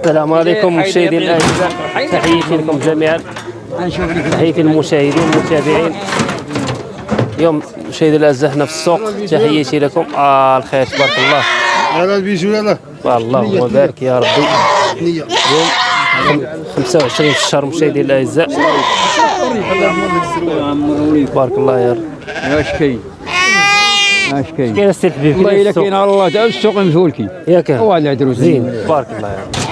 السلام عليكم مشاهدينا الأعزاء. تحياتي لكم جميعا. تحياتي للمشاهدين والمتابعين. اليوم مشاهدينا الأعزاء هنا في السوق. تحياتي لكم. آه الخير. تبارك الله. هذا البيجو يلا اللهم بارك يا ربي. اليوم خم- 25 في الشهر مشاهدينا الأعزاء. تبارك الله يا رب. اش كاين اش كاين كاين السي الحبيب والله كاين الا كاين على الله تعال السوق مفولكي ياك هو اللي عدرو زين. تبارك الله يا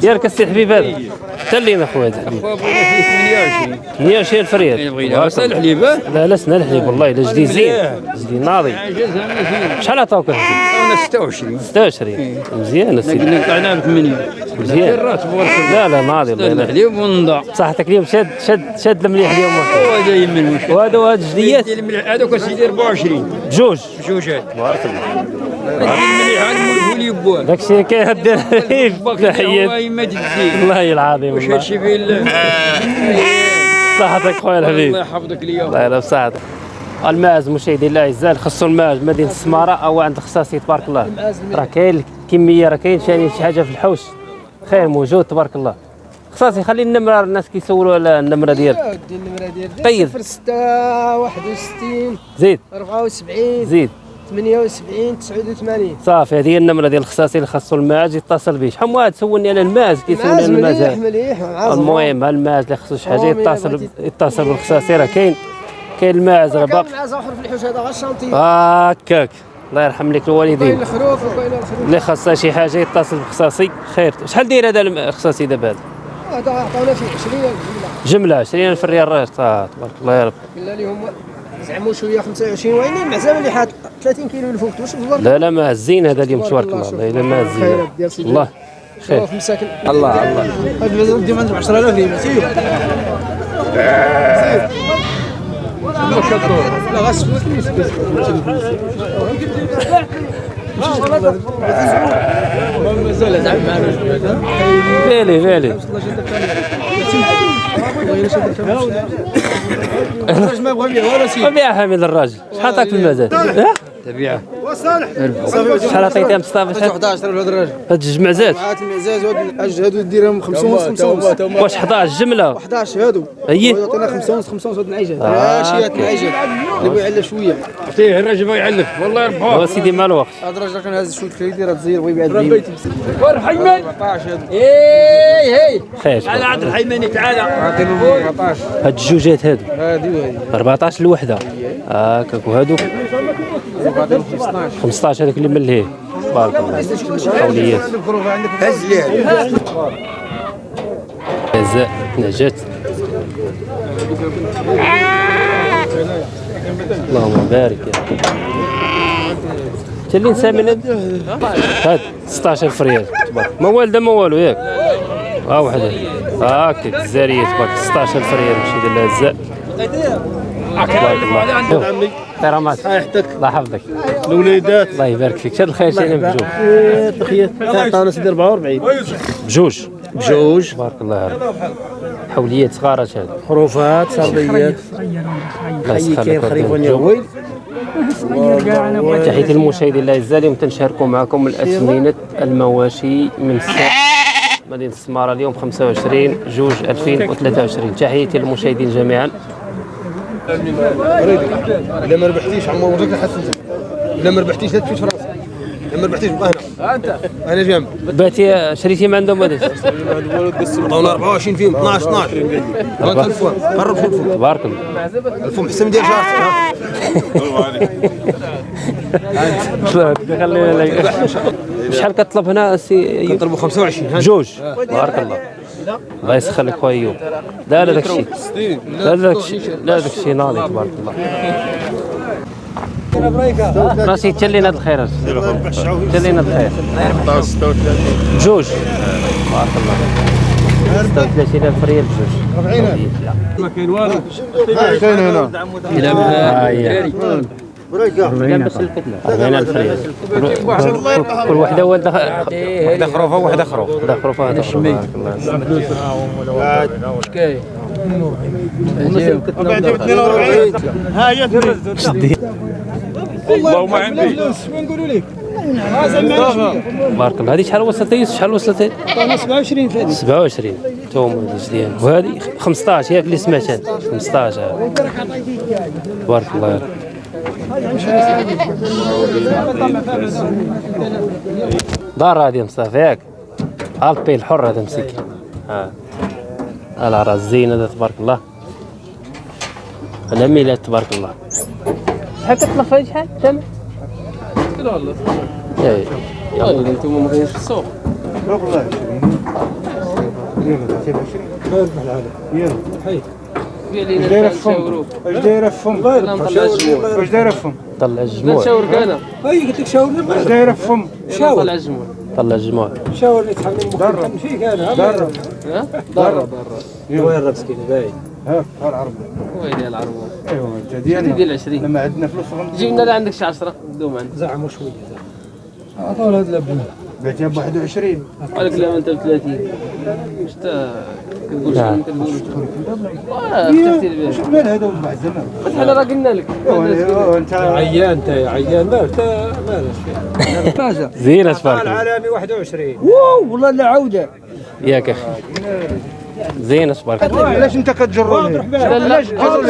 ديالك السي الحبيب هذا. حتى لينا خويا هذا الحبيب. بغينا فيه 28 120 الفريال بغينا بس الحليب لا لا الحليب والله إلا جديد زين. جديد ناضي. شحال عطاوك أنا 26 26 مزيان السيدي قلنا طلعنا ب 8 مزيان. لا لا ناضي الله يلا الحليب ونضع. صحتك اليوم شاد شاد شاد المليح اليوم هو جاي من المشكل وهذا وهذا جديات هذوك سيدي 24 بجوج بجوجات تبارك الله. ديال الملح هذا مولفولي بواه داك الشيء كيهدي تحيات تدي والله العظيم واش والله. هادشي فيه الله صحتك خويا الله الحبيب يحفظك ليا الله يلا بصحتك الماز مشاهدي الاعزاء خصو الماز مدينة السمارة أو عند الخصاصي تبارك الله. راه كاين الكمية راه كاين ثاني شي حاجة في الحوش. خير موجود تبارك الله. خصاصي خلي النمرة الناس كيسولوا على النمرة ديالك. ودي النمرة ديال قيد. 06 61 زيد. 74 زيد. 78 89 صافي هذه هي النمرة ديال الخصاصي اللي خاصو المعز يتصل به شحال واحد سولني على المعز كيسولني على المعز معز المهم ها المعز اللي خصو شي حاجة يتصل؟ يتصل بالخصاصي. راه كاين كاين المعز راه باقي. معز آخر في الحوش هذا غير الشانطي هكاك. الله يرحم لك كاين الوالدين الخروف وكاين الخروف. اللي خاصها شي حاجة يتصل بخصاصي خير. شحال داير هذا الخصاصي دابا هذا؟ هذا عطاونا فيه 20 جملة. جملة 20000 ريال راه تبارك الله يا رب. لهم زعموا شوية 25 وين مع اللي حاط 30 كيلو الفوق واش تبارك لا لا ما زين هذا اليوم تبارك الله. والله الا ما خيرات زين ديال سيدي. الله خير. مساكن. الله الله. هذا المزال ديما عندهم 10000 ريال. سير. لا غاس مازال زعما معنا فالي. فالي واش ما بغى يبيع والو سير وبيع حميد الراجل شحال عطاك في المزاد تبيعه شحال عطيتها مصطفى شحال 11 هذا الراجل. هاد جوج معزات. معات المعزاز هادو هادو ديرهم 5 ونص 5 ونص. واش 11 جملة؟ 11 هادو. أيه. يعطينا 5 ونص 5 ونص هاد العيجات آه. ماشي هاد العيجات اللي بغى يعلى شوية. فيه الراجل بغى يعلف. والله يربحوه. سيدي مع الوقت هاد الراجل كان هاز شوية كريدي راه تزير بغى يبيع الدين. ورحيمن 14 هادو اي هي خير. على عبد الحيماني تعالى عاطينهم 14 هاد الجوجات هادو. هادي وهادي 14 الوحده هكاك وهادو. 15 15 هذاك اللي ملهيه تبارك الله قوليات هز ليه جزاء نجات اللهم بارك. يا اللي نسى من هاد هاد 16 فريال تبارك. ما والده ما والو ياك. ها وحده. هاكا الزاريه تبارك. 16 فريال مشي ديال تبارك الله شوف، احترامات الله يحفظك الوليدات الله يبارك فيك. شاد الخير شي بجوج. تخيل. عطانا سيدي 44 بجوج. بجوج. تبارك الله يا رب حوليات صغارات هاد حروفات صربيات. الله يسخر كاين لك خريف وديك الجو. ونيويل تحية المشاهدين الاعزاء اليوم تنشاركوا معكم الاثمنه المواشي من الساعة مدينة السمارة اليوم 25 جوج 2023 تحياتي للمشاهدين جميعا. إلا ما ربحتيش عمو وجهك حسن إلا ما ربحتيش لا تفيش في راسك. إلا ما ربحتيش بقى هنا أنت. أنا جنب باتي شريتي ما عندهم هذا عطاونا 24 فيهم 12 12 غلط الفون قرب شوف الفون تبارك الله. الفون حسن ديال شهرتك خلينا لك شحال كطلب هنا سي كنطلبوا 25 ها؟ جوج. تبارك الله. الله يسخر لك خويا أيوب. لا لا داك الشيء لا داك الشيء لا داك الشيء ناضي تبارك الله. راسي تلينا هاد الخير تلينا هاد الخير. جوج. تبارك الله. 36000 ريال بجوج كاين هنا. ها هي 40000 ريال كل- وحده والده وحده خروفه وحده خروف وحده خروفه هذا والله ما عندي نقولوا لك؟ بارك الله هذه شحال وصلت يوسف شحال وصلت عندي 27 في هذه 27 توم ديال وهذه 15 ياك اللي سمعت أنا 15 هذه. تبارك الله. دار هذه مصطفى ياك البي الحر هذا مسكين ها العراس زين هذا تبارك الله هذا ميلاد تبارك الله. شحال كتطلب هذه شحال ثمن؟ اي يلا أنتم ما كاينش في السوق قال لي دايره نشاوروا اش دايره فم لا نطلع الجمهور اش دايره فم طلع الجموع نشاورك أنا هاي قلت لك شاورني اش دايره فم شاور. نطلع الجمهور طلع الجموع شاورني تحمل مخ فيك أنا درب. ها؟ ضرب ضرب وين مسكين باين. ها ها العرب. ويلي العربون ايوا انت ديالنا ديال 20 لما عندنا فلوس جيب لنا لا عندك شي 10 دوم عندك زعموا شوية عطوا هذا الابن بعتها ب 21 قال لك لا انت ب 30 واش انت كتقول شنو كتقول مال هذا وضع الزمان فتح راه قلنا لك انت عيان أنت عيان. ما مالك زينة تبارك الله العالمي 21 والله لا عودة. ياك أخي. تبارك الله علاش أنت كتجروني لا لا.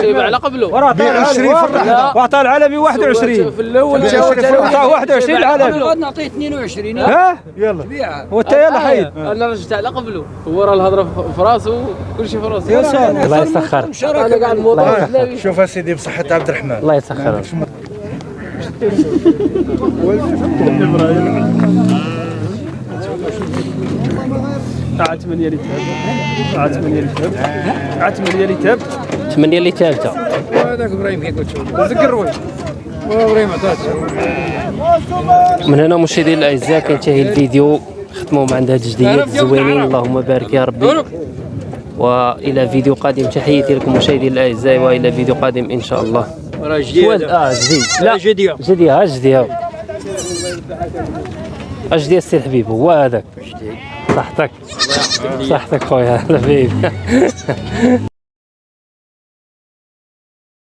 جيب على قبله. ب 20 في الرحله لا. واعطى العالمي 21 في الأول. عطاه 21 العالمي. غادي نعطيه 22 ها؟ يلا. بيعها وانت يلا حيد أنا رجعت على قبله. هو راه الهضرة في راسه كل شيء في راسه الله يسخر. أنا شوف أسيدي بصحة عبد الرحمن. الله يسخر عاد 8 اللي تاب عاد 8 اللي تاب عاد 8 اللي هذاك إبراهيم كي قلت إبراهيم من هنا مشاهدينا الأعزاء كينتهي الفيديو ختموا مع هاد الجديات الزوينين اللهم بارك يا ربي. وإلى فيديو قادم تحياتي لكم مشاهدينا الأعزاء وإلى فيديو قادم إن شاء الله. راه سؤال آه جديد. لا. جديه جديد ها جديد. اجدي السي الحبيب؟ هو هذاك. صحتك. صحتك خويا. الحبيب